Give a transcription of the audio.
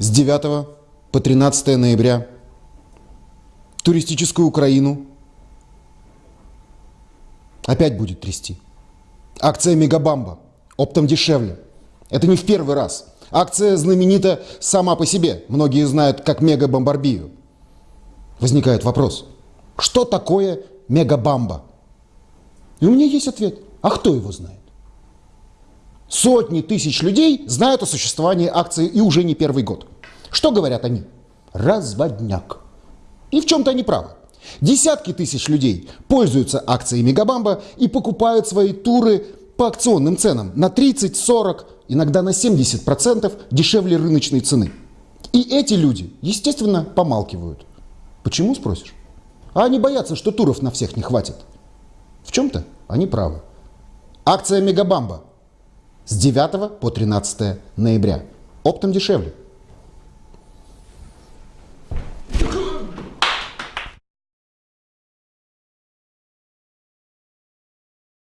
с 9 по 13 ноября туристическую Украину опять будет трясти. Акция «Мегабамба» оптом дешевле. Это не в первый раз. Акция знаменита сама по себе. Многие знают как мегабомбарбию. Возникает вопрос, что такое мегабамба? И у меня есть ответ. А кто его знает? Сотни тысяч людей знают о существовании акции и уже не первый год. Что говорят они? Разводняк. И в чем-то они правы. Десятки тысяч людей пользуются акцией Мегабамба и покупают свои туры по акционным ценам на 30, 40, иногда на 70% дешевле рыночной цены. И эти люди, естественно, помалкивают. Почему, спросишь? А они боятся, что туров на всех не хватит. В чем-то они правы. Акция Мегабамба с 9 по 13 ноября. Оптом дешевле.